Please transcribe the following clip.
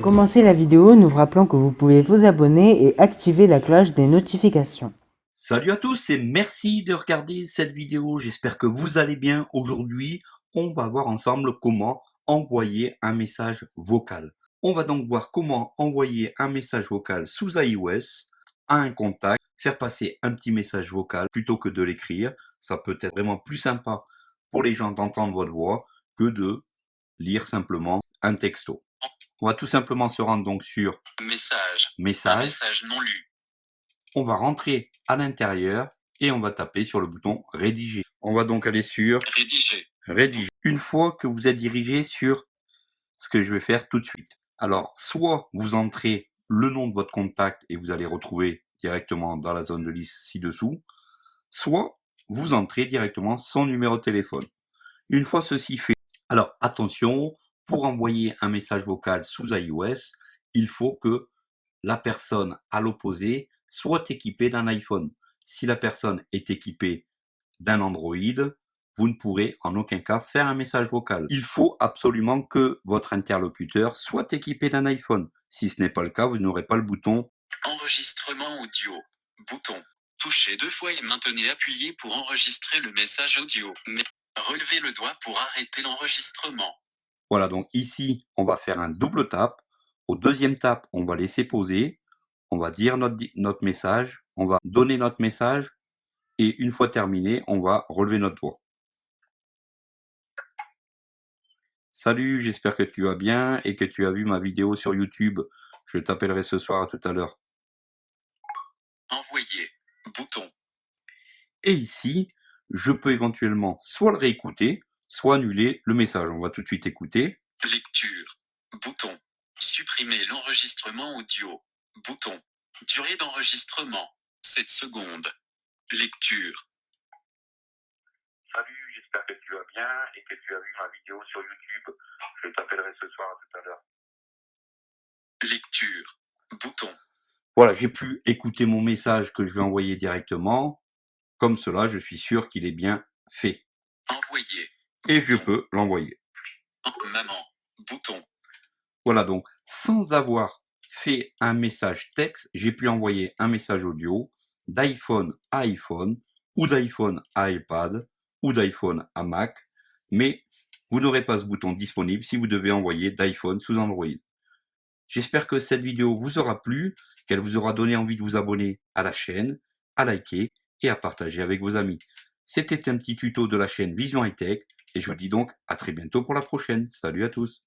commencer la vidéo, nous vous rappelons que vous pouvez vous abonner et activer la cloche des notifications. Salut à tous et merci de regarder cette vidéo. J'espère que vous allez bien. Aujourd'hui, on va voir ensemble comment envoyer un message vocal. On va donc voir comment envoyer un message vocal sous iOS à un contact, faire passer un petit message vocal plutôt que de l'écrire. Ça peut être vraiment plus sympa pour les gens d'entendre votre voix que de lire simplement un texto. On va tout simplement se rendre donc sur Message. Message. message non lu. On va rentrer à l'intérieur et on va taper sur le bouton Rédiger. On va donc aller sur Rédiger. Rédiger. Une fois que vous êtes dirigé sur ce que je vais faire tout de suite. Alors, soit vous entrez le nom de votre contact et vous allez retrouver directement dans la zone de liste ci-dessous, soit vous entrez directement son numéro de téléphone. Une fois ceci fait, alors attention, pour envoyer un message vocal sous iOS, il faut que la personne à l'opposé soit équipée d'un iPhone. Si la personne est équipée d'un Android, vous ne pourrez en aucun cas faire un message vocal. Il faut absolument que votre interlocuteur soit équipé d'un iPhone. Si ce n'est pas le cas, vous n'aurez pas le bouton Enregistrement audio. Bouton. Touchez deux fois et maintenez appuyé pour enregistrer le message audio. Mais relevez le doigt pour arrêter l'enregistrement. Voilà, donc ici, on va faire un double tap. Au deuxième tap, on va laisser poser. On va dire notre, message. On va donner notre message. Et une fois terminé, on va relever notre doigt. Salut, j'espère que tu vas bien et que tu as vu ma vidéo sur YouTube. Je t'appellerai ce soir à tout à l'heure. Envoyer. Bouton. Et ici, je peux éventuellement soit le réécouter, soit annuler le message. On va tout de suite écouter. Lecture. Bouton. Supprimer l'enregistrement audio. Bouton. Durée d'enregistrement. 7 secondes. Lecture. Salut, j'espère que tu vas bien et que tu as vu ma vidéo sur YouTube. Je t'appellerai ce soir à tout à l'heure. Lecture. Bouton. Voilà, j'ai pu écouter mon message que je vais envoyer directement. Comme cela, je suis sûr qu'il est bien fait. Envoyer. Et je peux l'envoyer. En- Maman. Bouton. Voilà, donc sans avoir fait un message texte, j'ai pu envoyer un message audio d'iPhone à iPhone ou d'iPhone à iPad ou d'iPhone à Mac, mais vous n'aurez pas ce bouton disponible si vous devez envoyer d'iPhone sous Android. J'espère que cette vidéo vous aura plu, qu'elle vous aura donné envie de vous abonner à la chaîne, à liker et à partager avec vos amis. C'était un petit tuto de la chaîne Vision High Tech et je vous dis donc à très bientôt pour la prochaine. Salut à tous